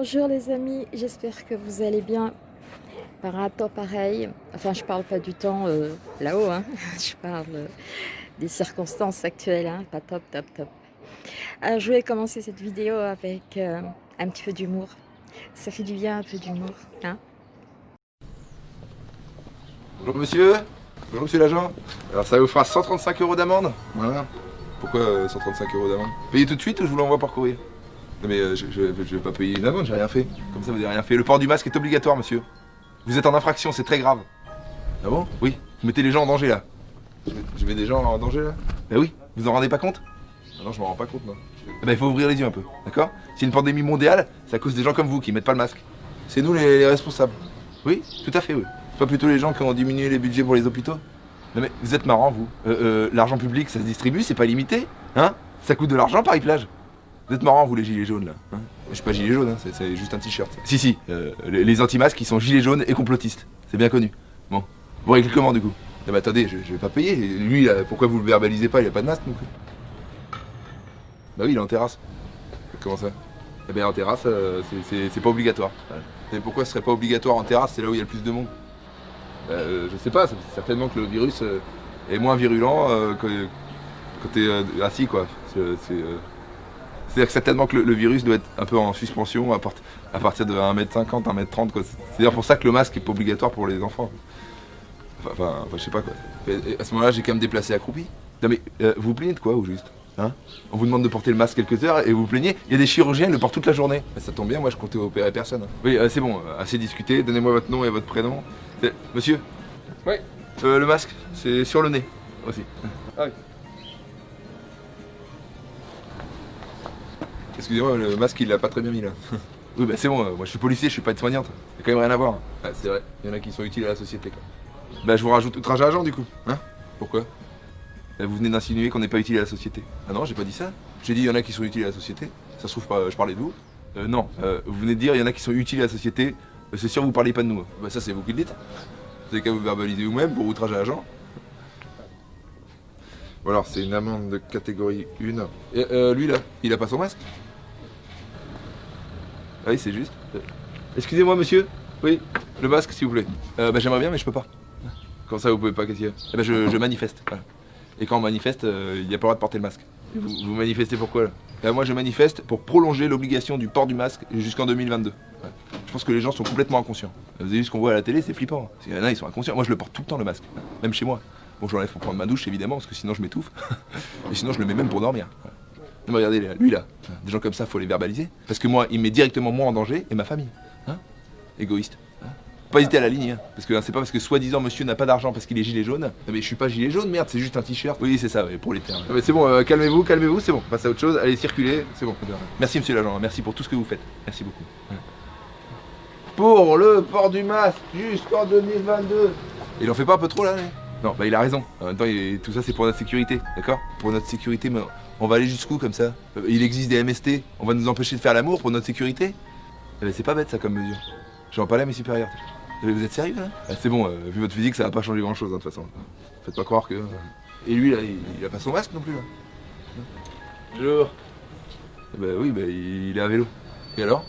Bonjour les amis, j'espère que vous allez bien par un temps pareil. Enfin, je parle pas du temps euh, là-haut, hein. je parle euh, des circonstances actuelles, hein. pas top, top, top. Je vais commencer cette vidéo avec euh, un petit peu d'humour. Ça fait du bien un peu d'humour. Hein Bonjour monsieur, bonjour monsieur l'agent. Alors ça vous fera 135 euros d'amende. Voilà. Pourquoi 135 euros d'amende? Payez tout de suite ou je vous l'envoie par courrier? Non mais je, je, vais pas payer une amende, j'ai rien fait. Comme ça vous n'avez rien fait. Le port du masque est obligatoire monsieur. Vous êtes en infraction, c'est très grave. Ah bon? Oui. Vous mettez les gens en danger là. Je mets, des gens en danger là? Ben oui. Vous en rendez pas compte? Ah Non, je m'en rends pas compte non. Eh ben il faut ouvrir les yeux un peu, d'accord? C'est une pandémie mondiale, c'est à cause des gens comme vous qui mettent pas le masque. C'est nous les, responsables. Oui, tout à fait, oui. Pas plutôt les gens qui ont diminué les budgets pour les hôpitaux? Non mais vous êtes marrant vous. Euh, euh, l'argent public ça se distribue, c'est pas limité, hein? Ça coûte de l'argent Paris-Plage. Vous êtes marrant vous les gilets jaunes là. Hein je suis pas gilet jaune, hein, c'est juste un t-shirt. Si si, euh, les, anti-masques ils sont gilets jaunes et complotistes. C'est bien connu. Bon, vous réglez comment du coup? Non mais attendez, je, vais pas payer. Lui, pourquoi vous le verbalisez pas? Il a pas de masque non plus. Bah oui, il est en terrasse. Comment ça? Eh bien en terrasse, c'est pas obligatoire. Et pourquoi ce serait pas obligatoire en terrasse? C'est là où il y a le plus de monde. Euh, je sais pas, certainement que le virus euh, est moins virulent euh, que, quand t'es assis quoi. C'est-à-dire que certainement que le, virus doit être un peu en suspension à, partir de 1m50, 1m30 quoi. C'est d'ailleurs pour ça que le masque est pas obligatoire pour les enfants. Enfin, je sais pas quoi. à ce moment-là, j'ai quand même déplacé accroupi. Non mais, vous vous plaignez de quoi au juste Hein? On vous demande de porter le masque quelques heures et vous plaignez. Il y a des chirurgiens, ils le portent toute la journée. Ça tombe bien, moi je comptais opérer personne. Oui, c'est bon, assez discuté. Donnez-moi votre nom et votre prénom. Monsieur? Oui. Euh, le masque, c'est sur le nez aussi. Ah oui. Excusez-moi, le masque il l'a pas très bien mis là. oui, bah c'est bon, euh, moi je suis policier, je suis pas de soignante. Il quand même rien à voir. Ah, c'est vrai, il y en a qui sont utiles à la société quoi. Bah je vous rajoute outrage à agent du coup. Hein Pourquoi? Bah, Vous venez d'insinuer qu'on n'est pas utile à la société. Ah non, j'ai pas dit ça. J'ai dit il y en a qui sont utiles à la société. Ça se trouve pas, je parlais de vous. Euh, non, euh, vous venez de dire il y en a qui sont utiles à la société. C'est sûr, vous parlez pas de nous. Bah ça, c'est vous qui le dites. Vous avez qu'à vous verbaliser vous-même pour outrage à agent. Bon alors, c'est une amende de catégorie 1. Et, euh, lui, là, il a pas son masque? Ah oui, c'est juste. Excusez-moi, monsieur. Oui, le masque, s'il vous plaît. Euh, bah, j'aimerais bien, mais je peux pas. Comment ça, vous pouvez pas, qu'est-ce y Eh ben, je, manifeste. Et quand on manifeste, euh, il n'y a pas le droit de porter le masque. Vous, manifestez pourquoi là ben, Moi, je manifeste pour prolonger l'obligation du port du masque jusqu'en 2022. Je pense que les gens sont complètement inconscients. Vous avez vu ce qu'on voit à la télé, c'est flippant. Il y en a, ils sont inconscients. Moi, je le porte tout le temps, le masque. Même chez moi. Bon, je l'enlève pour prendre ma douche, évidemment, parce que sinon je m'étouffe. Et sinon, je le mets même pour dormir. Mais regardez, lui là, des gens comme ça, faut les verbaliser. Parce que moi, il met directement moi en danger et ma famille. Hein? Égoïste. Hein? Pas hésiter à la ligne, hein. parce que c'est pas parce que soi-disant monsieur n'a pas d'argent parce qu'il est gilet jaune. Non mais je suis pas gilet jaune, merde, c'est juste un t-shirt. Oui, c'est ça, pour les termes. mais c'est bon, euh, calmez-vous, calmez-vous, c'est bon. Passe à autre chose, allez circuler, c'est bon. Merci monsieur l'agent, merci pour tout ce que vous faites. Merci beaucoup pour le port du masque jusqu'en 2022. Il en fait pas un peu trop là Non, bah il a raison. En même temps, tout ça c'est pour notre sécurité, d'accord? Pour notre sécurité, mais on va aller jusqu'où comme ça euh, Il existe des MST, on va nous empêcher de faire l'amour pour notre sécurité eh ben, C'est pas bête ça comme mesure. J'en parle à mes supérieurs. Vous êtes sérieux là ah, C'est bon, euh, vu votre physique, ça va pas changer grand chose hein, de toute façon. Faites pas croire que... Euh, et lui là, il, a pas son masque non plus là Bonjour. Bah oui, bah il est à vélo. Et alors?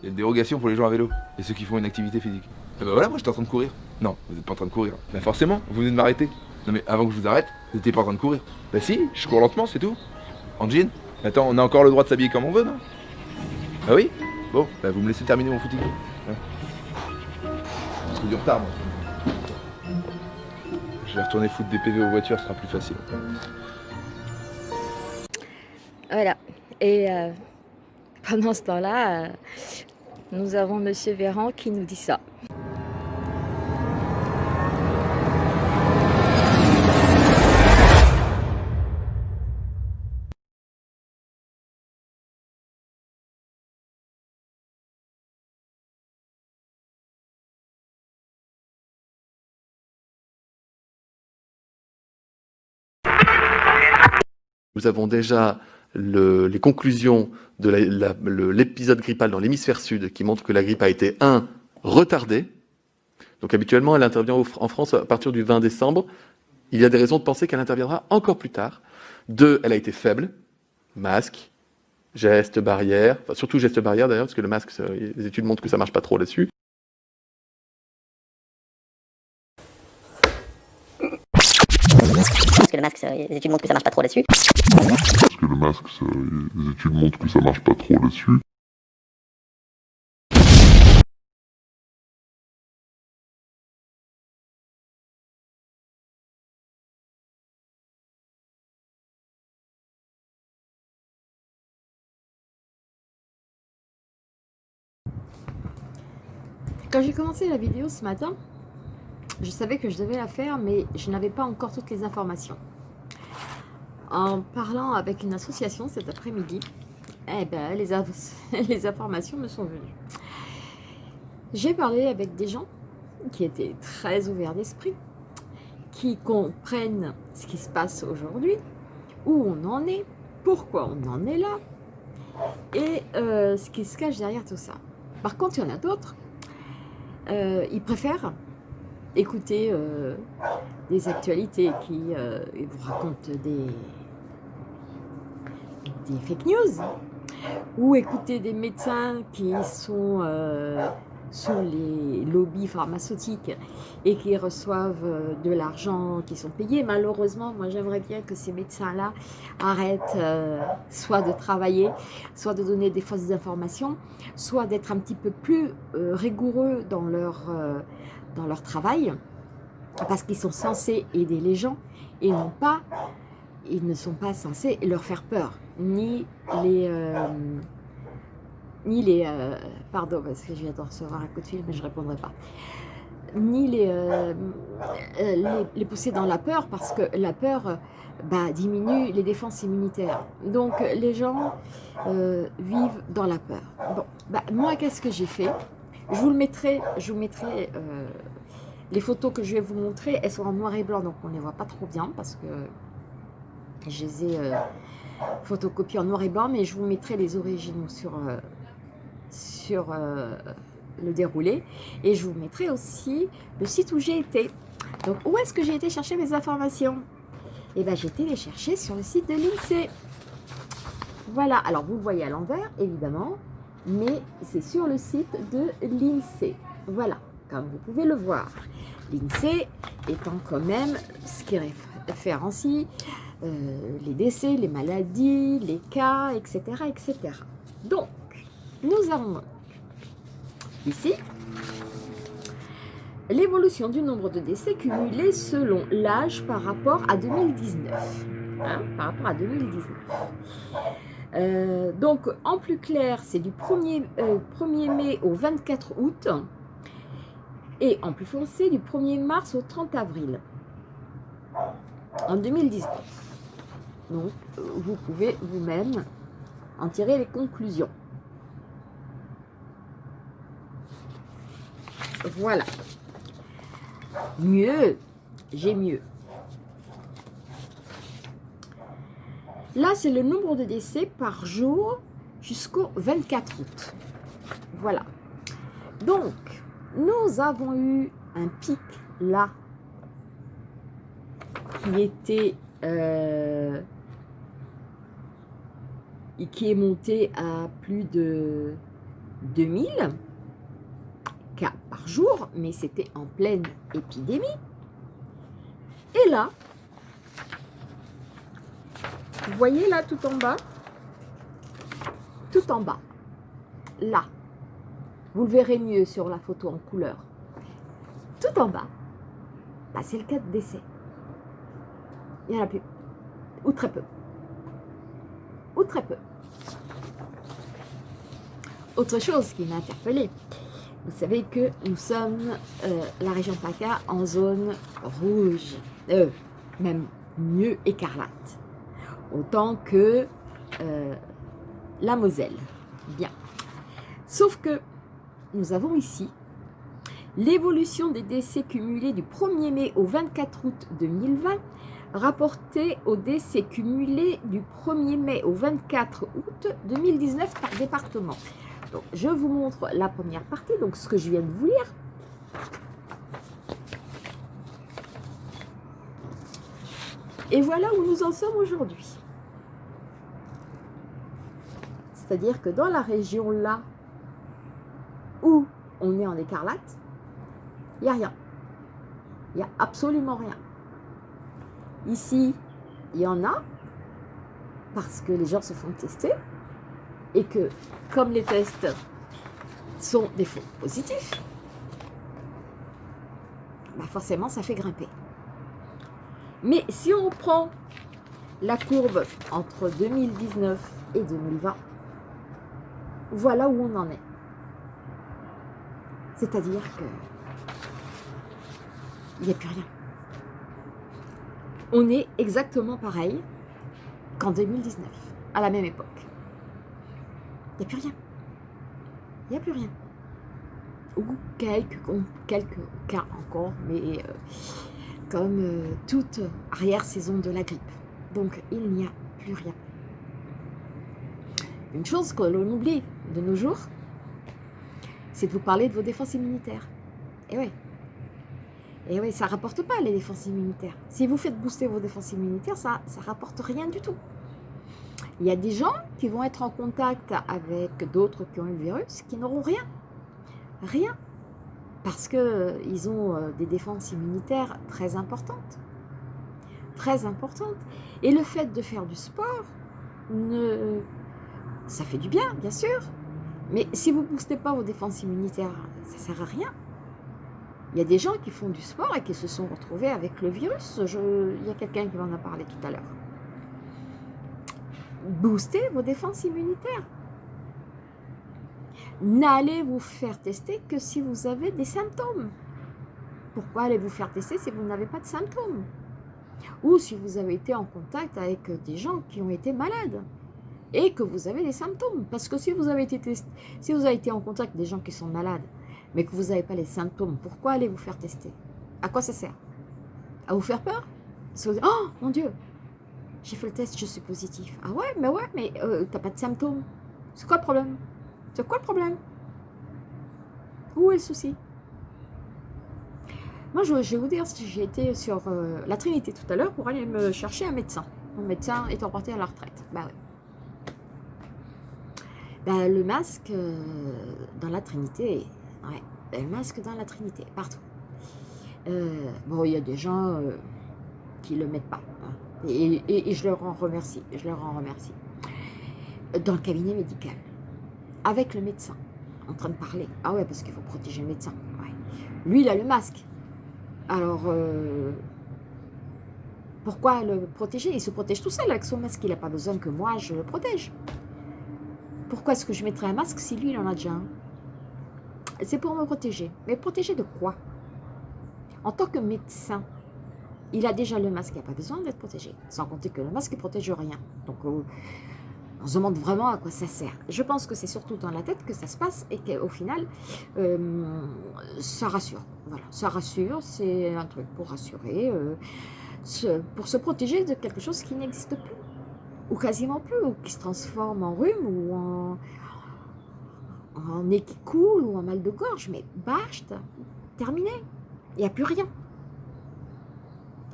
Il y a une dérogation pour les gens à vélo et ceux qui font une activité physique. Et bah voilà, moi j'étais en train de courir. Non, vous n'êtes pas en train de courir. Bah forcément, vous venez de m'arrêter. Non mais avant que je vous arrête, vous n'étiez pas en train de courir. Bah si, je cours lentement, c'est tout. En. Attends, on a encore le droit de s'habiller comme on veut, non? Bah oui? Bon, bah vous me laissez terminer mon footing. Hein? J'ai du retard, moi. Je vais retourner foutre des PV aux voitures, ce sera plus facile. Voilà. Et euh, pendant ce temps-là, euh, nous avons Monsieur Véran qui nous dit ça. Nous avons déjà les conclusions de l'épisode grippal dans l'hémisphère sud qui montrent que la grippe a été, un, retardée. Donc habituellement, elle intervient en France à partir du 20 décembre. Il y a des raisons de penser qu'elle interviendra encore plus tard. Deux, elle a été faible, masque, gestes barrières, enfin, surtout gestes barrières d'ailleurs, parce que le masque, les études montrent que ça marche pas trop là-dessus. Parce que le masque, les études montrent que ça marche pas trop là-dessus. Parce que le masque, les études montrent que ça marche pas trop là-dessus. Quand j'ai commencé la vidéo ce matin, je savais que je devais la faire, mais je n'avais pas encore toutes les informations. En parlant avec une association cet après-midi, eh ben, les, informations me sont venues. J'ai parlé avec des gens qui étaient très ouverts d'esprit, qui comprennent ce qui se passe aujourd'hui, où on en est, pourquoi on en est là, et euh, ce qui se cache derrière tout ça. Par contre, il y en a d'autres euh, ils préfèrent écouter euh, des actualités qui euh, vous racontent des, fake news ou écouter des médecins qui sont sous les lobbies pharmaceutiques et qui reçoivent euh, de l'argent, qui sont payés. Malheureusement, moi j'aimerais bien que ces médecins-là arrêtent euh, soit de travailler, soit de donner des fausses informations, soit d'être un petit peu plus euh, rigoureux dans leur, dans leur travail, parce qu'ils sont censés aider les gens et non pas, ils ne sont pas censés leur faire peur, ni les ni les... Euh, pardon, parce que je viens de recevoir un coup de fil, mais je ne répondrai pas. Ni les, euh, euh, les, pousser dans la peur, parce que la peur bah, diminue les défenses immunitaires. Donc, les gens vivent dans la peur. Bon, bah, moi, qu'est-ce que j'ai fait? Je vous le mettrai, je vous mettrai... les photos que je vais vous montrer, elles sont en noir et blanc, donc on ne les voit pas trop bien, parce que je les ai photocopiées en noir et blanc, mais je vous mettrai les originaux sur sur euh, le déroulé. Et je vous mettrai aussi le site où j'ai été. Donc, où est-ce que j'ai été chercher mes informations? Eh bien, j'ai été les chercher sur le site de l'INSEE. Voilà, alors vous le voyez à l'envers, évidemment, mais c'est sur le site de l'INSEE. Voilà, comme vous pouvez le voir. L'INSEE étant quand même ce qui référencie euh, les décès, les maladies, les cas, etc. etc. Donc, nous avons ici l'évolution du nombre de décès cumulés selon l'âge par rapport à 2019. Hein, par rapport à 2019. Euh, donc, en plus clair, c'est du 1er, 1er, euh, mai au 24 août et en plus foncé du 1er mars au 30 avril en 2019. Donc, vous pouvez vous-même en tirer les conclusions. Voilà. Mieux. J'ai mieux. Là, c'est le nombre de décès par jour jusqu'au 24 août. Voilà. Donc, nous avons eu un pic là qui était euh, qui est monté à plus de 2000 par jour, mais c'était en pleine épidémie. Et là, vous voyez là tout en bas Tout en bas, là, vous le verrez mieux sur la photo en couleur. Tout en bas, c'est le cas de décès. Il n'y en a plus. Ou très peu. Ou très peu. Autre chose qui m'a interpellée, vous savez que nous sommes, euh, la région PACA, en zone rouge, euh, même mieux écarlate, autant que euh, la Moselle. Bien. Sauf que nous avons ici l'évolution des décès cumulés du 1er mai au 24 août 2020 rapporté aux décès cumulés du 1er mai au 24 août 2019 par département je vous montre la première partie, donc ce que je viens de vous lire. Et voilà où nous en sommes aujourd'hui. C'est-à-dire que dans la région là où on est en écarlate, il n'y a rien. Il n'y a absolument rien. Ici, il y en a parce que les gens se font tester et que comme les tests sont des faux positifs, bah forcément ça fait grimper. Mais si on prend la courbe entre 2019 et 2020, voilà où on en est. C'est-à-dire que il n'y a plus rien. On est exactement pareil qu'en 2019, à la même époque. Il n'y a plus rien. Il n'y a plus rien. Ou quelques, quelques cas encore, mais euh, comme euh, toute arrière-saison de la grippe. Donc, il n'y a plus rien. Une chose que l'on oublie de nos jours, c'est de vous parler de vos défenses immunitaires. Et oui. Et oui, ça ne rapporte pas les défenses immunitaires. Si vous faites booster vos défenses immunitaires, ça ne rapporte rien du tout. Il y a des gens qui vont être en contact avec d'autres qui ont eu le virus qui n'auront rien. Rien. Parce qu'ils euh, ont euh, des défenses immunitaires très importantes. Très importantes. Et le fait de faire du sport, ne... ça fait du bien, bien sûr. Mais si vous ne boostez pas vos défenses immunitaires, ça ne sert à rien. Il y a des gens qui font du sport et qui se sont retrouvés avec le virus. Il y a quelqu'un qui m'en a parlé tout à l'heure booster vos défenses immunitaires. N'allez vous faire tester que si vous avez des symptômes. Pourquoi allez vous faire tester si vous n'avez pas de symptômes? Ou si vous avez été en contact avec des gens qui ont été malades et que vous avez des symptômes. Parce que si vous avez été, si vous avez été en contact avec des gens qui sont malades, mais que vous n'avez pas les symptômes, pourquoi allez vous faire tester? À quoi ça sert? À vous faire peur? Oh mon Dieu, j'ai fait le test, je suis positif. Ah ouais, mais ouais, mais euh, t'as pas de symptômes. C'est quoi le problème? C'est quoi le problème? Où est le souci? Moi, je, vais vous dire, j'ai été sur euh, la Trinité tout à l'heure pour aller me chercher un médecin. Mon médecin est parti à la retraite. Bah. Bah, le masque euh, dans la Trinité, ouais, le masque dans la Trinité, partout. bon, il y a des gens qui le mettent pas. Hein. Et, je leur en remercie, je leur en remercie. Dans le cabinet médical, avec le médecin, en train de parler. Ah ouais, parce qu'il faut protéger le médecin. Lui, il a le masque. Alors, euh, pourquoi le protéger? Il se protège tout seul avec son masque. Il n'a pas besoin que moi, je le protège. Pourquoi est-ce que je mettrais un masque si lui, il en a déjà un? C'est pour me protéger. Mais protéger de quoi? En tant que médecin, il a déjà le masque, il n'a pas besoin d'être protégé. Sans compter que le masque ne protège rien. Donc, euh, on se demande vraiment à quoi ça sert. Je pense que c'est surtout dans la tête que ça se passe et qu'au final, euh, ça rassure. Voilà, ça rassure, c'est un truc pour rassurer, euh, pour se protéger de quelque chose qui n'existe plus. Ou quasiment plus, ou qui se transforme en rhume ou en, en nez qui coule ou en mal de gorge. Mais bâche, terminé. Il n'y a plus rien.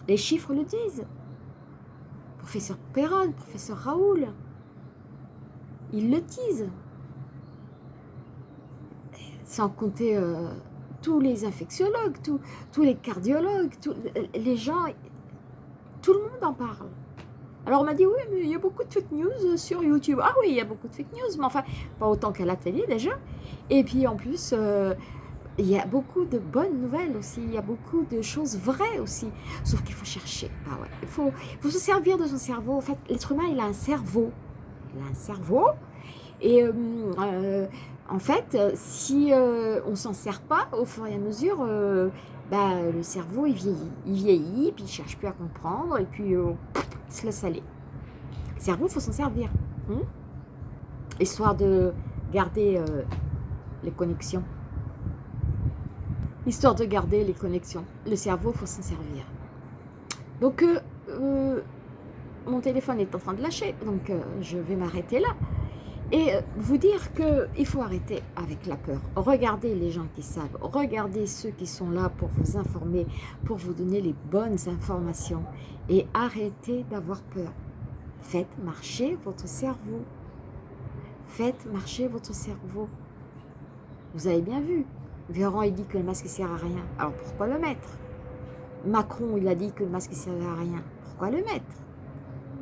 Les chiffres le disent. Professeur Perron, professeur Raoul, ils le disent. Sans compter euh, tous les infectiologues, tous les cardiologues, tous, les gens, tout le monde en parle. Alors on m'a dit, oui, mais il y a beaucoup de fake news sur YouTube. Ah oui, il y a beaucoup de fake news, mais enfin, pas autant qu'à la télé déjà. Et puis en plus, euh, il y a beaucoup de bonnes nouvelles aussi, il y a beaucoup de choses vraies aussi, sauf qu'il faut chercher. Ah ouais. il, faut, faut se servir de son cerveau. En fait, l'être humain, il a un cerveau. Il a un cerveau. Et euh, euh, en fait, si euh, on s'en sert pas, au fur et à mesure, bah, le cerveau, il vieillit. Il vieillit, puis il ne cherche plus à comprendre, et puis il se laisse. Le cerveau, il faut s'en servir. Hein? Histoire de garder les connexions histoire de garder les connexions. Le cerveau, il faut s'en servir. Donc, euh, euh, mon téléphone est en train de lâcher, donc euh, je vais m'arrêter là. Et vous dire qu'il faut arrêter avec la peur. Regardez les gens qui savent, regardez ceux qui sont là pour vous informer, pour vous donner les bonnes informations. Et arrêtez d'avoir peur. Faites marcher votre cerveau. Faites marcher votre cerveau. Vous avez bien vu. Véran, il dit que le masque ne sert à rien. Alors pourquoi le mettre? Macron, il a dit que le masque ne servait à rien. Pourquoi le mettre?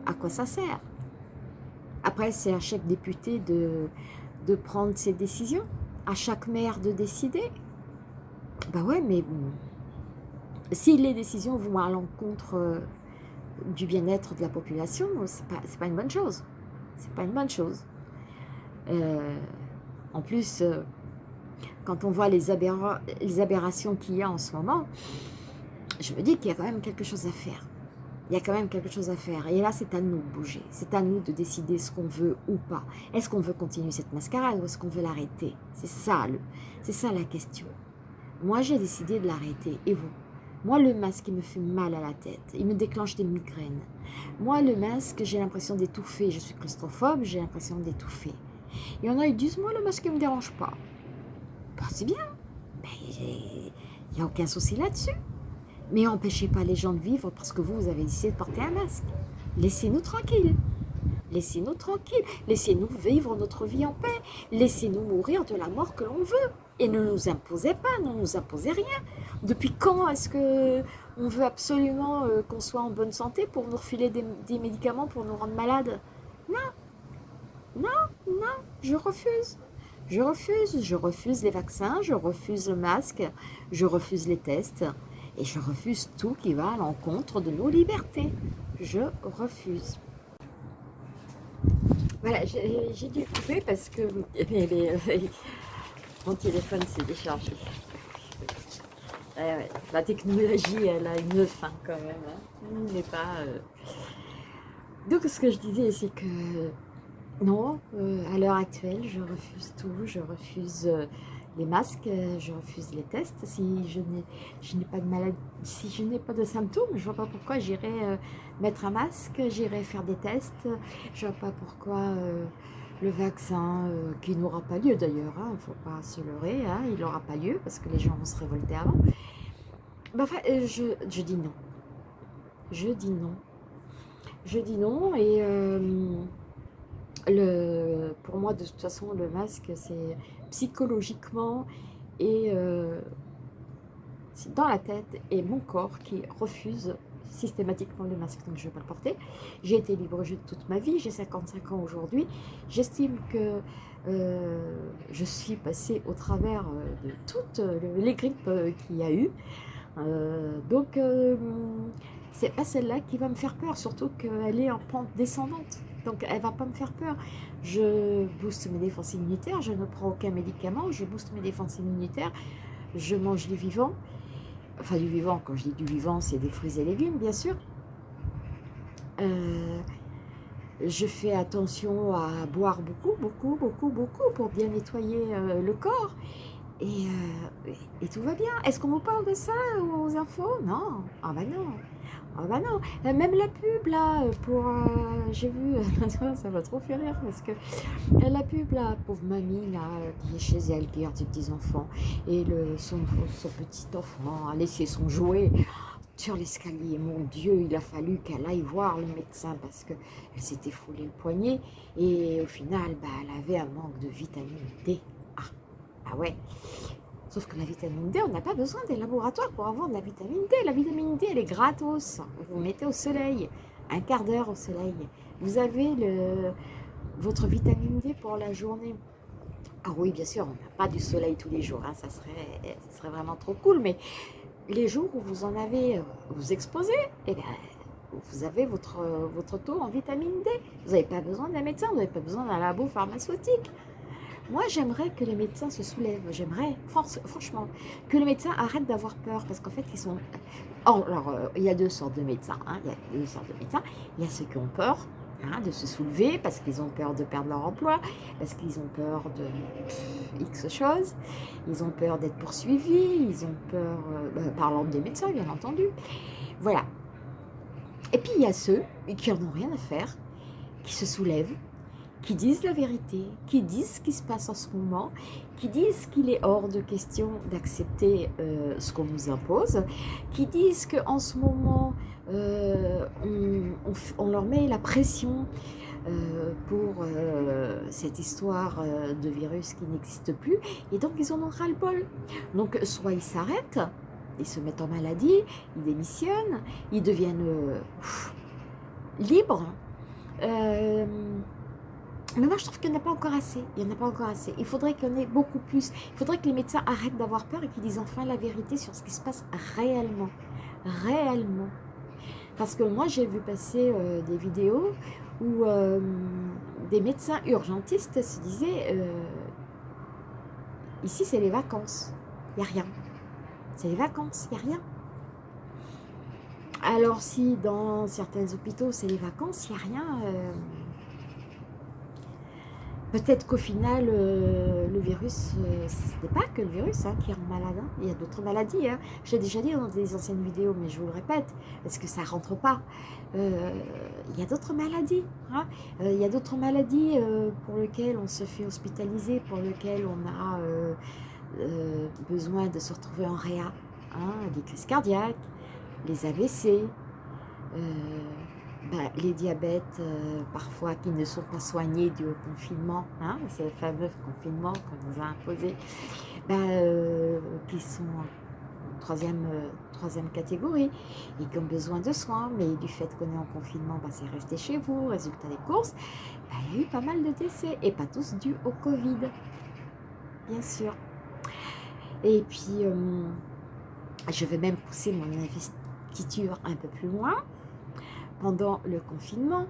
À quoi ça sert? Après, c'est à chaque député de, de prendre ses décisions. À chaque maire de décider. Bah ouais, mais si les décisions vont à l'encontre euh, du bien-être de la population, c'est pas, pas une bonne chose. C'est pas une bonne chose. Euh, en plus, euh, quand on voit les, les aberrations qu'il y a en ce moment, je me dis qu'il y a quand même quelque chose à faire. Il y a quand même quelque chose à faire. Et là, c'est à nous de bouger. C'est à nous de décider ce qu'on veut ou pas. Est-ce qu'on veut continuer cette mascarade ou est-ce qu'on veut l'arrêter? C'est ça, c'est ça la question. Moi, j'ai décidé de l'arrêter. Et vous? Moi, le masque, il me fait mal à la tête. Il me déclenche des migraines. Moi, le masque, j'ai l'impression d'étouffer. Je suis claustrophobe, j'ai l'impression d'étouffer. Il y en a, ils disent, moi, le masque ne me dérange pas. Bah, c'est bien. il n'y a aucun souci là-dessus. Mais empêchez pas les gens de vivre parce que vous, vous avez décidé de porter un masque. Laissez-nous tranquilles. Laissez-nous tranquilles. Laissez-nous vivre notre vie en paix. Laissez-nous mourir de la mort que l'on veut. Et ne nous imposez pas, ne nous imposez rien. Depuis quand est-ce que on veut absolument euh, qu'on soit en bonne santé pour nous refiler des, des médicaments pour nous rendre malades? Non. Non, non, je refuse. Je refuse. Je refuse les vaccins, je refuse le masque, je refuse les tests. Et je refuse tout qui va à l'encontre de nos libertés. Je refuse. Voilà, j'ai dû couper parce que mon téléphone s'est déchargé. La technologie, elle a une fin quand même. Hein. pas... Euh. Donc ce que je disais, c'est que non, euh, à l'heure actuelle, je refuse tout. Je refuse... Euh, les masques, euh, je refuse les tests. Si je n'ai pas de maladie, si je n'ai pas de symptômes, je vois pas pourquoi j'irai euh, mettre un masque, j'irai faire des tests. Je vois pas pourquoi euh, le vaccin, qui n'aura pas lieu d'ailleurs, il hein, ne faut pas se leurrer, hein, il n'aura pas lieu parce que les gens vont se révolter avant. Bah, enfin, je, je, dis non. Je dis non. Je dis non et le, pour moi, de toute façon, le masque, c'est psychologiquement et euh, dans la tête et mon corps qui refuse systématiquement le masque, donc je ne vais pas le porter. J'ai été libre toute ma vie, j'ai 55 ans aujourd'hui. J'estime que euh, je suis passée au travers euh, de toutes les grippes qu'il y a eu. donc, c'est pas celle-là qui va me faire peur, surtout qu'elle est en pente descendante. Donc, elle va pas me faire peur. Je booste mes défenses immunitaires, je ne prends aucun médicament, je booste mes défenses immunitaires, je mange du vivant. Enfin, du vivant, quand je dis du vivant, c'est des fruits et légumes, bien sûr. Euh, je fais attention à boire beaucoup, beaucoup, beaucoup, beaucoup pour bien nettoyer euh, le corps. Et, euh, et, tout va bien. Est-ce qu'on vous parle de ça aux infos? Non. Ah ben non. Ah bah non, euh, même la pub là, pour... Euh, j'ai vu, ça va trop faire rire parce que euh, la pub là, pauvre mamie là, qui est chez elle, qui garde ses petits-enfants, et le, son, son petit enfant a laissé son jouet sur l'escalier. Mon Dieu, il a fallu qu'elle aille voir le médecin parce qu'elle s'était foulé le poignet et au final, bah, elle avait un manque de vitamine D. Ah, ouais. Sauf que la vitamine D, on n'a pas besoin des laboratoires pour avoir de la vitamine D. La vitamine D, elle est gratos. Vous mettez au soleil, un quart d'heure au soleil. Vous avez votre vitamine D pour la journée. Ah oui, bien sûr, on n'a pas du soleil tous les jours. Hein. ça, serait, ça serait vraiment trop cool. Mais les jours où vous en avez, vous exposez, eh bien, vous avez votre, votre taux en vitamine D. Vous n'avez pas besoin d'un médecin, vous n'avez pas besoin d'un labo pharmaceutique. Moi, j'aimerais que les médecins se soulèvent. J'aimerais, franchement, que les médecins arrêtent d'avoir peur. Parce qu'en fait, ils sont... Oh, alors, euh, il y a deux sortes de médecins. Hein. Il y a deux sortes de médecins. Il y a ceux qui ont peur hein, de se soulever parce qu'ils ont peur de perdre leur emploi, parce qu'ils ont peur de X choses. Ils ont peur d'être poursuivis. Ils ont peur, euh, bah, parlant des médecins, bien entendu. Voilà. Et puis, il y a ceux qui n'en ont rien à faire, qui se soulèvent, qui disent la vérité, qui disent ce qui se passe en ce moment, qui disent qu'il est hors de question d'accepter euh, ce qu'on nous impose, qui disent qu'en ce moment, euh, on, leur met la pression euh, pour cette histoire de virus qui n'existe plus. Et donc, ils en ont ras-le-bol. Donc, soit ils s'arrêtent, ils se mettent en maladie, ils démissionnent, ils deviennent libres. Mais moi, je trouve qu'il n'y en a pas encore assez. Il n'y en a pas encore assez. Il faudrait qu'il y en ait beaucoup plus. Il faudrait que les médecins arrêtent d'avoir peur et qu'ils disent enfin la vérité sur ce qui se passe réellement. Réellement. Parce que moi, j'ai vu passer euh, des vidéos où euh, des médecins urgentistes se disaient euh, Ici, c'est les vacances. Il n'y a rien. C'est les vacances. Il n'y a rien. Alors, si dans certains hôpitaux, c'est les vacances, il n'y a rien. Peut-être qu'au final, euh, le virus, euh, ce n'est pas que le virus hein, qui rend malade. hein. Il y a d'autres maladies. Hein. J'ai déjà dit dans des anciennes vidéos, mais je vous le répète, parce que ça ne rentre pas? Euh, il y a d'autres maladies. hein. Il y a d'autres maladies pour lesquelles on se fait hospitaliser, pour lesquelles on a besoin de se retrouver en réa. Les crises cardiaques, les AVC, bah, les diabètes euh, parfois qui ne sont pas soignés dû au confinement, hein, fameux confinement qu'on nous a imposé, bah, euh, qui sont en troisième, euh, troisième catégorie et qui ont besoin de soins, mais du fait qu'on est en confinement, bah, c'est resté chez vous, résultat des courses, il y a eu pas mal de décès et pas tous dus au Covid, bien sûr. Et puis, je vais même pousser mon investiture un peu plus loin pendant le confinement,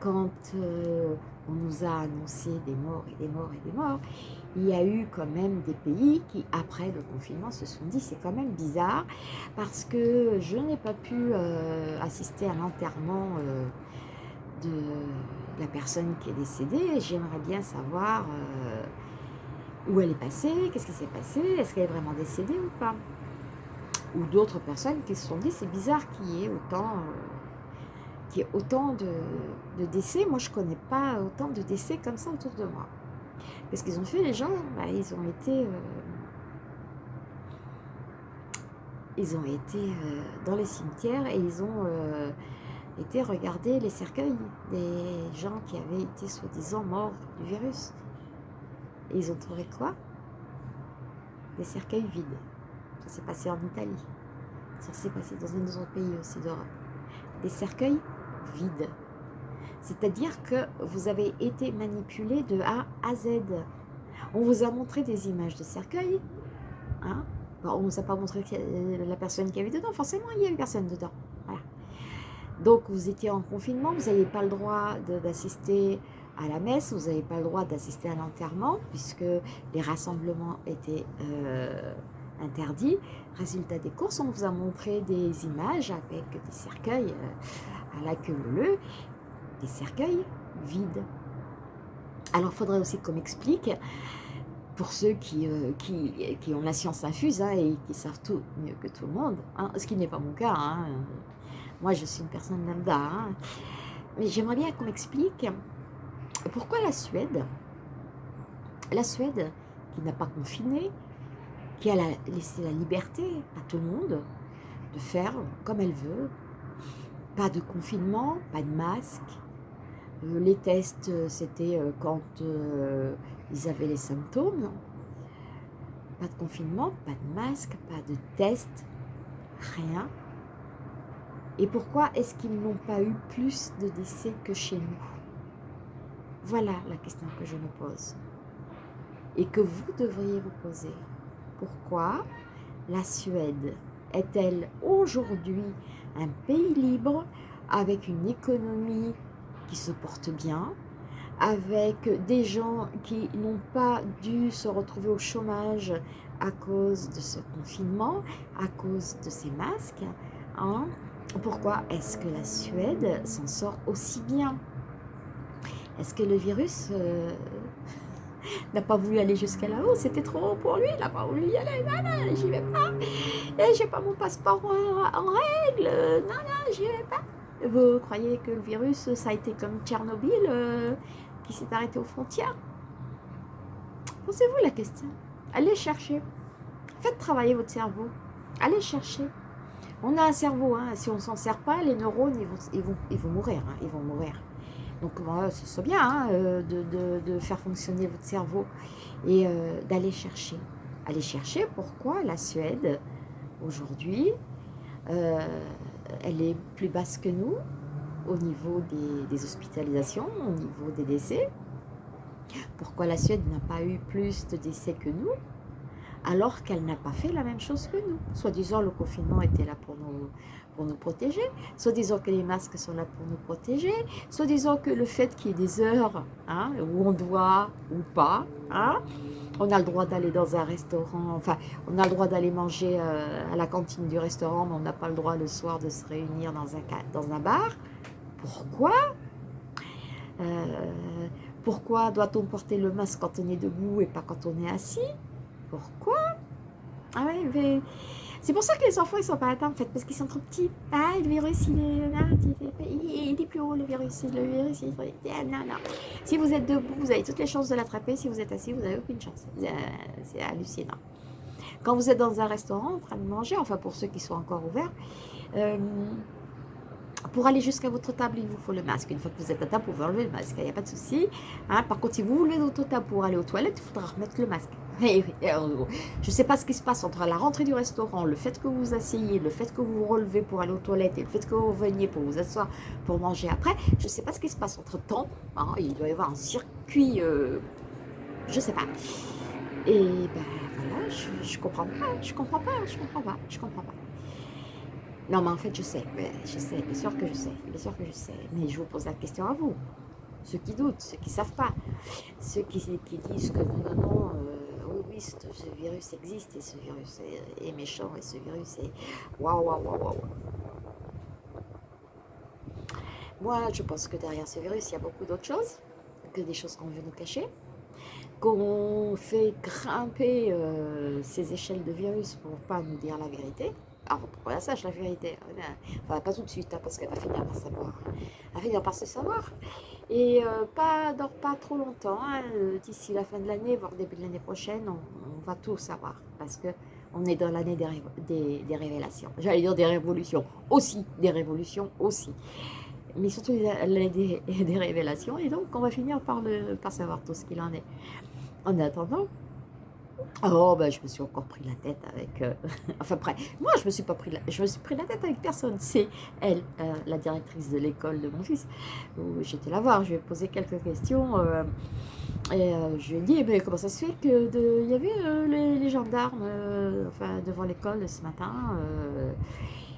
quand euh, on nous a annoncé des morts et des morts et des morts, il y a eu quand même des pays qui, après le confinement, se sont dit c'est quand même bizarre parce que je n'ai pas pu euh, assister à l'enterrement euh, de la personne qui est décédée. J'aimerais bien savoir où elle est passée, qu'est-ce qui s'est passé, est-ce qu'elle est vraiment décédée ou pas? Ou d'autres personnes qui se sont dit c'est bizarre qu'il y ait autant qu'il y ait autant de, décès. Moi, je connais pas autant de décès comme ça autour de moi. Qu'est-ce qu'ils ont fait, les gens Bah, Ils ont été, euh, ils ont été euh, dans les cimetières et ils ont euh, été regarder les cercueils des gens qui avaient été soi-disant morts du virus. Et ils ont trouvé quoi? Des cercueils vides. Ça s'est passé en Italie. Ça s'est passé dans un autre pays aussi d'Europe. Des cercueils vide. C'est-à-dire que vous avez été manipulé de A à Z. On vous a montré des images de cercueils. Hein on ne vous a pas montré la personne qui avait dedans. Forcément, il y a une personne dedans. Donc, vous étiez en confinement. Vous n'avez pas le droit d'assister à la messe. Vous n'avez pas le droit d'assister à l'enterrement puisque les rassemblements étaient euh, interdits. Résultat des courses, on vous a montré des images avec des cercueils euh, à la queue leu, des cercueils vides. Alors, il faudrait aussi qu'on m'explique, pour ceux qui, euh, qui, qui, ont la science infuse hein, et qui savent tout mieux que tout le monde, hein, ce qui n'est pas mon cas. Hein. Moi, je suis une personne lambda. Mais j'aimerais bien qu'on m'explique pourquoi la Suède, la Suède qui n'a pas confiné, qui a la- laissé la liberté à tout le monde de faire comme elle veut, pas de confinement, pas de masque. Euh, les tests, euh, c'était euh, quand ils avaient les symptômes. Pas de confinement, pas de masque, pas de test, rien. Et pourquoi est-ce qu'ils n'ont pas eu plus de décès que chez nous? Voilà la question que je me pose. Et que vous devriez vous poser. Pourquoi la Suède est-elle aujourd'hui un pays libre avec une économie qui se porte bien, avec des gens qui n'ont pas dû se retrouver au chômage à cause de ce confinement, à cause de ces masques. hein. Pourquoi est-ce que la Suède s'en sort aussi bien? Est-ce que le virus euh, n'a pas voulu aller jusqu'à là-haut C'était trop haut pour lui, il n'a pas voulu y aller. Non, non, j'y vais pas. Et j'ai pas mon passeport en, règle. Non, non, j'y vais pas. Vous croyez que le virus, ça a été comme Tchernobyl euh, qui s'est arrêté aux frontières? Posez-vous la question? Allez chercher. Faites travailler votre cerveau. Allez chercher. On a un cerveau, hein. si on s'en sert pas, les neurones, ils vont, ils vont, ils vont mourir. hein. Ils vont mourir. Donc, voilà, ce serait bien hein, euh, de, faire fonctionner votre cerveau et euh, d'aller chercher. Aller chercher pourquoi la Suède, aujourd'hui, euh, elle est plus basse que nous au niveau des, des hospitalisations, au niveau des décès. Pourquoi la Suède n'a pas eu plus de décès que nous alors qu'elle n'a pas fait la même chose que nous? Soit disant le confinement était là pour nous, pour nous protéger, soit disant que les masques sont là pour nous protéger, soit disant que le fait qu'il y ait des heures hein, où on doit ou pas, hein, on a le droit d'aller dans un restaurant, enfin, on a le droit d'aller manger euh, à la cantine du restaurant, mais on n'a pas le droit le soir de se réunir dans un, dans un bar. Pourquoi? Euh, Pourquoi doit-on porter le masque quand on est debout et pas quand on est assis? Pourquoi? Ah ouais, mais c'est pour ça que les enfants ils sont pas atteints en fait, parce qu'ils sont trop petits. Ah, le virus il est plus haut le virus, il est... Si vous êtes debout, vous avez toutes les chances de l'attraper. Si vous êtes assis, vous n'avez aucune chance. Euh, C'est hallucinant. Quand vous êtes dans un restaurant en train de manger, enfin pour ceux qui sont encore ouverts, euh, pour aller jusqu'à votre table, il vous faut le masque. Une fois que vous êtes à vous pouvez enlever le masque, il n'y a pas de souci. Hein, par contre, si vous voulez votre table pour aller aux toilettes, il faudra remettre le masque. Eh euh, Je ne sais pas ce qui se passe entre la rentrée du restaurant, le fait que vous vous asseyez, le fait que vous vous relevez pour aller aux toilettes et le fait que vous veniez pour vous asseoir pour manger après. Je ne sais pas ce qui se passe entre temps. il doit y avoir un circuit, euh, je ne sais pas. Et ben voilà, je, ne comprends pas, je comprends pas, je comprends pas, je comprends pas. Non, mais en fait, je sais, je sais, bien sûr que je sais, bien sûr que je sais. Mais je vous pose la question à vous, ceux qui doutent, ceux qui savent pas, ceux qui, qui disent que non, non, non, euh, ce, virus existe et ce virus est, méchant et ce virus est waouh, waouh, waouh, waouh. Moi, je pense que derrière ce virus, il y a beaucoup d'autres choses que des choses qu'on veut nous cacher, qu'on fait grimper euh, ces échelles de virus pour pas nous dire la vérité. Pour qu'on la sache, la vérité. Enfin, pas tout de suite, hein, parce qu'elle va finir par savoir. Elle va finir par se savoir. Et euh, pas dans pas trop longtemps, hein, euh, d'ici la fin de l'année, voire début de l'année prochaine, on, on, va tout savoir. Parce que on est dans l'année des, des, des, révélations. J'allais dire des révolutions. Aussi, des révolutions aussi. Mais surtout l'année des, des, révélations. Et donc, on va finir par, le, par savoir tout ce qu'il en est. En attendant, Oh, ben, je me suis encore pris la tête avec... Euh, enfin, après, moi, je me suis pas pris la... Je me suis pris la tête avec personne. C'est elle, euh, la directrice de l'école de mon fils, où j'étais la voir. Je lui ai posé quelques questions. Euh, et je lui ai dit, eh ben, comment ça se fait que de... il y avait les, gendarmes devant l'école ce matin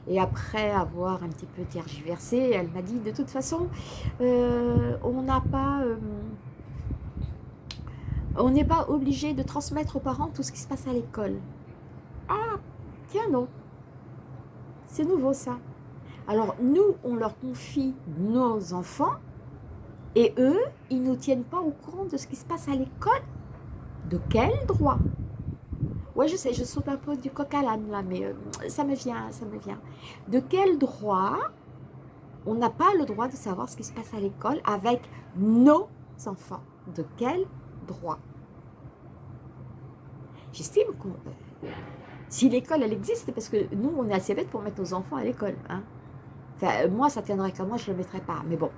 et après avoir un petit peu tergiversé, elle m'a dit, de toute façon, on n'a pas on n'est pas obligé de transmettre aux parents tout ce qui se passe à l'école. Ah, tiens non. C'est nouveau ça. Alors nous, on leur confie nos enfants et eux, ils ne nous tiennent pas au courant de ce qui se passe à l'école. De quel droit? Ouais, je sais, je saute un peu du coq à l'âne là, mais euh, ça me vient, ça me vient. De quel droit on n'a pas le droit de savoir ce qui se passe à l'école avec nos enfants? De quel droit. J'estime que si l'école, elle existe, parce que nous, on est assez bêtes pour mettre nos enfants à l'école. Hein. Enfin, moi, ça tiendrait qu'à moi, je ne le mettrais pas. Mais bon,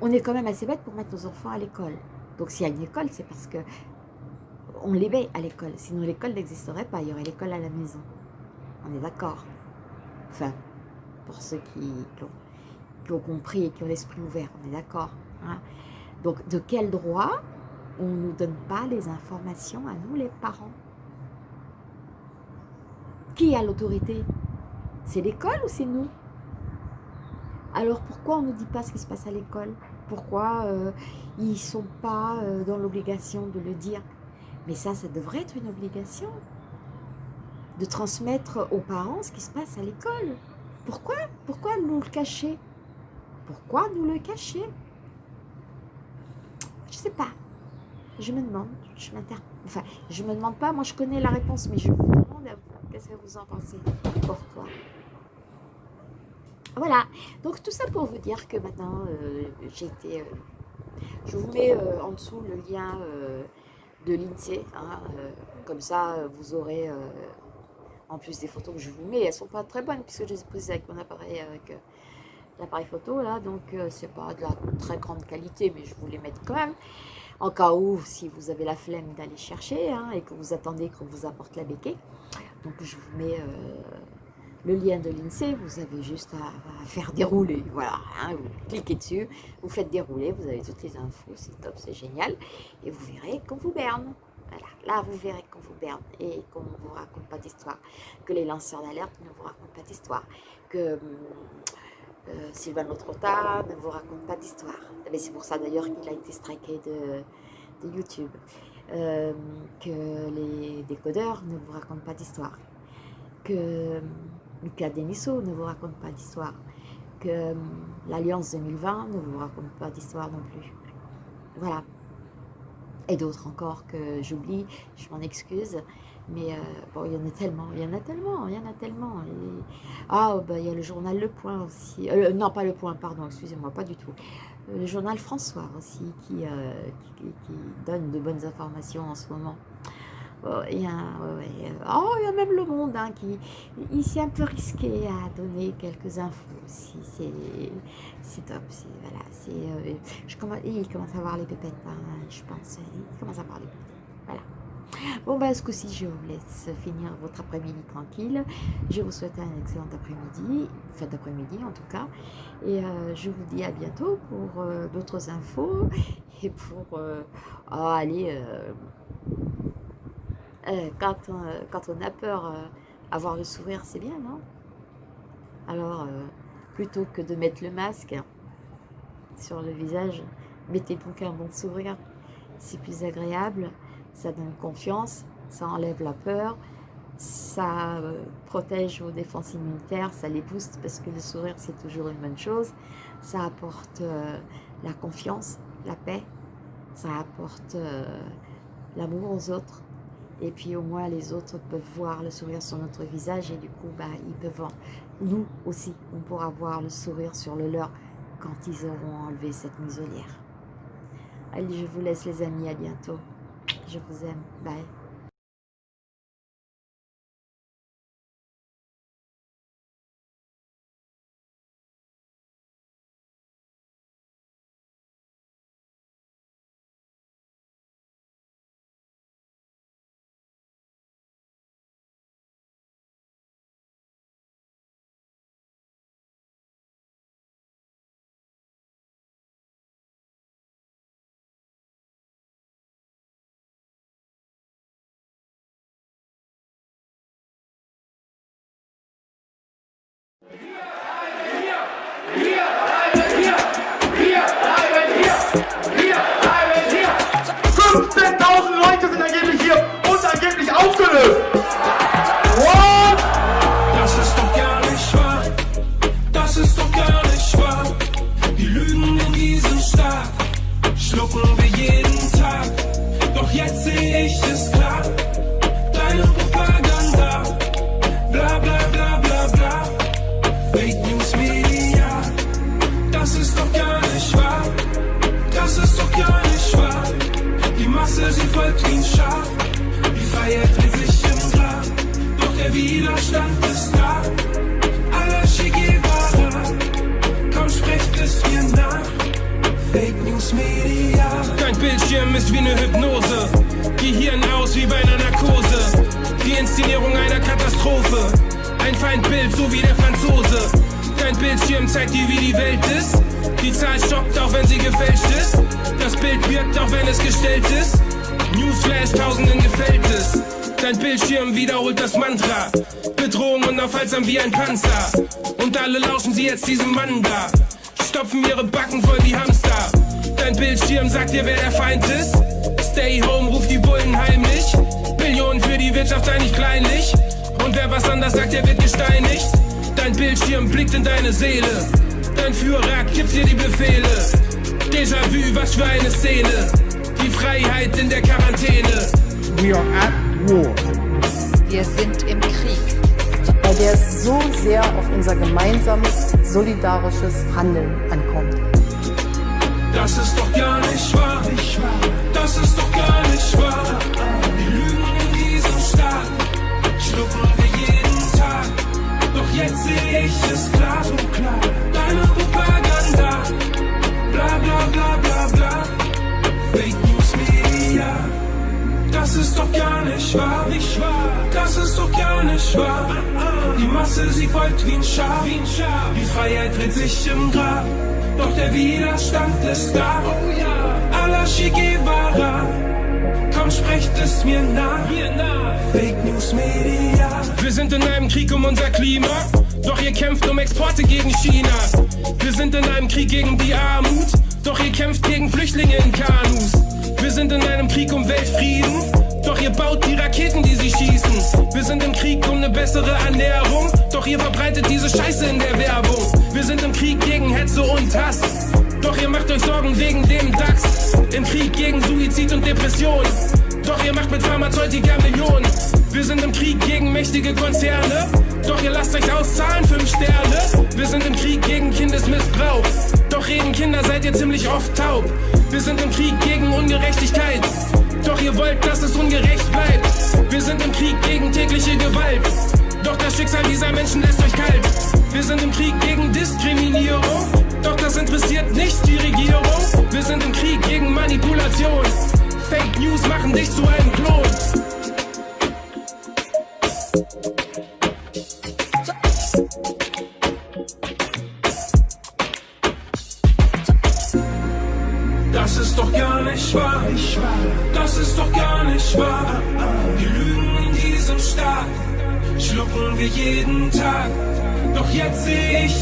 on est quand même assez bêtes pour mettre nos enfants à l'école. Donc, s'il y a une école, c'est parce que on les met à l'école. Sinon, l'école n'existerait pas. Il y aurait l'école à la maison. On est d'accord. Enfin, pour ceux qui, qui, ont, qui, ont, compris et qui ont l'esprit ouvert, on est d'accord. Hein. Donc, de quel droit on ne nous donne pas les informations à nous, les parents? Qui a l'autorité? C'est l'école ou c'est nous? Alors, pourquoi on ne nous dit pas ce qui se passe à l'école? Pourquoi euh, ils ne sont pas euh, dans l'obligation de le dire? Mais ça, ça devrait être une obligation de transmettre aux parents ce qui se passe à l'école. Pourquoi? Pourquoi nous le cacher? Pourquoi nous le cacher? Je sais pas. Je me demande, je m'inter... Enfin, je me demande pas, moi je connais la réponse, mais je vous demande à vous, qu'est-ce que vous en pensez? Pourquoi Voilà, donc tout ça pour vous dire que maintenant, euh, j'ai été... Euh, je vous mets euh, en dessous le lien euh, de l'INSEE, hein, comme ça vous aurez, en plus des photos que je vous mets, elles sont pas très bonnes puisque je les ai prises avec mon appareil avec l'appareil photo là, donc euh, c'est pas de la très grande qualité, mais je vous les mettre quand même. En cas où, si vous avez la flemme d'aller chercher hein, et que vous attendez qu'on vous apporte la béquille. Donc je vous mets euh, le lien de l'INSEE, vous avez juste à, faire dérouler, voilà, hein, vous cliquez dessus, vous faites dérouler, vous avez toutes les infos, c'est top, c'est génial, et vous verrez qu'on vous berne. Voilà, là vous verrez qu'on vous berne et qu'on ne vous raconte pas d'histoire, que les lanceurs d'alerte ne vous racontent pas d'histoire, que hum, euh, Sylvain Trotta ne vous raconte pas d'histoire. C'est pour ça d'ailleurs qu'il a été striké de, YouTube. Euh, que les décodeurs ne vous racontent pas d'histoire. Que Lucas Denisot ne vous raconte pas d'histoire. Que hum, l'Alliance 2020 ne vous raconte pas d'histoire non plus. Voilà. Et d'autres encore que j'oublie, je m'en excuse. Mais euh, bon, il y en a tellement, il y en a tellement, il y en a tellement. Ah, bah, il y a le journal Le Point aussi. Euh, non, pas Le Point, pardon, excusez-moi, pas du tout. Le journal François aussi, qui, euh, qui, donne de bonnes informations en ce moment. Oh, il, y a, oh, il y a même Le Monde hein, qui s'est un peu risqué à donner quelques infos aussi. C'est top. Voilà, je commence, il commence à voir les pépettes, hein, je pense. Il commence à voir les pépettes. Voilà. Bon, bah, ce coup-ci, je vous laisse finir votre après-midi tranquille. Je vous souhaite un excellent après-midi, fin d'après-midi en tout cas. Et euh, je vous dis à bientôt pour euh, d'autres infos et pour euh, oh, aller. quand, quand on a peur, avoir le sourire, c'est bien, non? Alors, plutôt que de mettre le masque sur le visage, mettez donc un bon sourire. C'est plus agréable ça donne confiance, ça enlève la peur, ça euh, protège vos défenses immunitaires, ça les booste parce que le sourire c'est toujours une bonne chose, ça apporte euh, la confiance, la paix, ça apporte euh, l'amour aux autres et puis au moins les autres peuvent voir le sourire sur notre visage et du coup bah, ils peuvent, nous aussi on pourra voir le sourire sur le leur quand ils auront enlevé cette muselière. Allez je vous laisse les amis, à bientôt. Je vous aime. Bye. Bildschirm ist wie eine Hypnose. Gehirn aus wie bei einer Narkose. Die Inszenierung einer Katastrophe. Ein Feindbild, so wie der Franzose. Dein Bildschirm zeigt dir, wie die Welt ist. Die Zahl stockt, auch wenn sie gefälscht ist. Das Bild wirkt, auch wenn es gestellt ist. Newsflash, tausenden gefällt es. Dein Bildschirm wiederholt das Mantra. Bedrohung unaufhaltsam wie ein Panzer. Und alle lauschen sie jetzt diesem Mann da. Stopfen ihre Backen voll wie Hamster. Dein Bildschirm sagt dir, wer der Feind ist. Stay home, ruft die Bullen heimlich. Millionen für die Wirtschaft sei nicht kleinlich. Und wer was anders sagt, der wird gesteinigt. Dein Bildschirm blickt in deine Seele. Dein Führer gibt dir die Befehle. Déjà-vu, was für eine Szene. Die Freiheit in der Quarantäne. We are at war. Wir sind im Krieg. Bei der es so sehr auf unser gemeinsames, solidarisches Handeln ankommt. Das ist doch gar nicht wahr. Das ist doch gar nicht wahr. Widerstand ist da. Oh ja. Allah Che Guevara. Komm, sprecht es mir nach. Fake News Media. Wir sind in einem Krieg um unser Klima. Doch ihr kämpft um Exporte gegen China. Wir sind in einem Krieg gegen die Armut. Doch ihr kämpft gegen Flüchtlinge in Kanus. Wir sind in einem Krieg um Weltfrieden. Doch ihr baut die Raketen, die sie schießen. Wir sind im Krieg um eine bessere Ernährung. Doch ihr verbreitet diese Scheiße in der Werbung. Wir sind im Krieg gegen Hetze und Hass. Doch ihr macht euch Sorgen wegen dem DAX. Im Krieg gegen Suizid und Depression. Doch ihr macht mit Pharmazeutika Millionen. Wir sind im Krieg gegen mächtige Konzerne. Doch ihr lasst euch auszahlen, fünf Sterne. Wir sind im Krieg gegen Kindesmissbrauch. Kinder seid ihr ziemlich oft taub. Wir sind im Krieg gegen Ungerechtigkeit. Doch ihr wollt, dass es ungerecht bleibt. Wir sind im Krieg gegen tägliche Gewalt. Doch das Schicksal dieser Menschen lässt euch kalt. Wir sind im Krieg gegen Diskriminierung. Doch das interessiert nicht die Regierung. Wir sind im Krieg gegen Manipulation. Fake News machen dich zu einem Klon.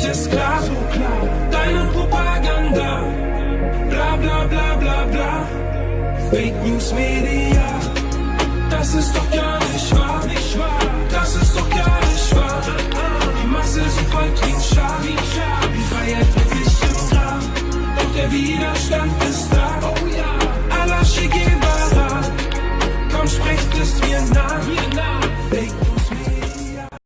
Sehe ich es klar. Deine Propaganda. Bla bla bla bla bla. Fake News Media.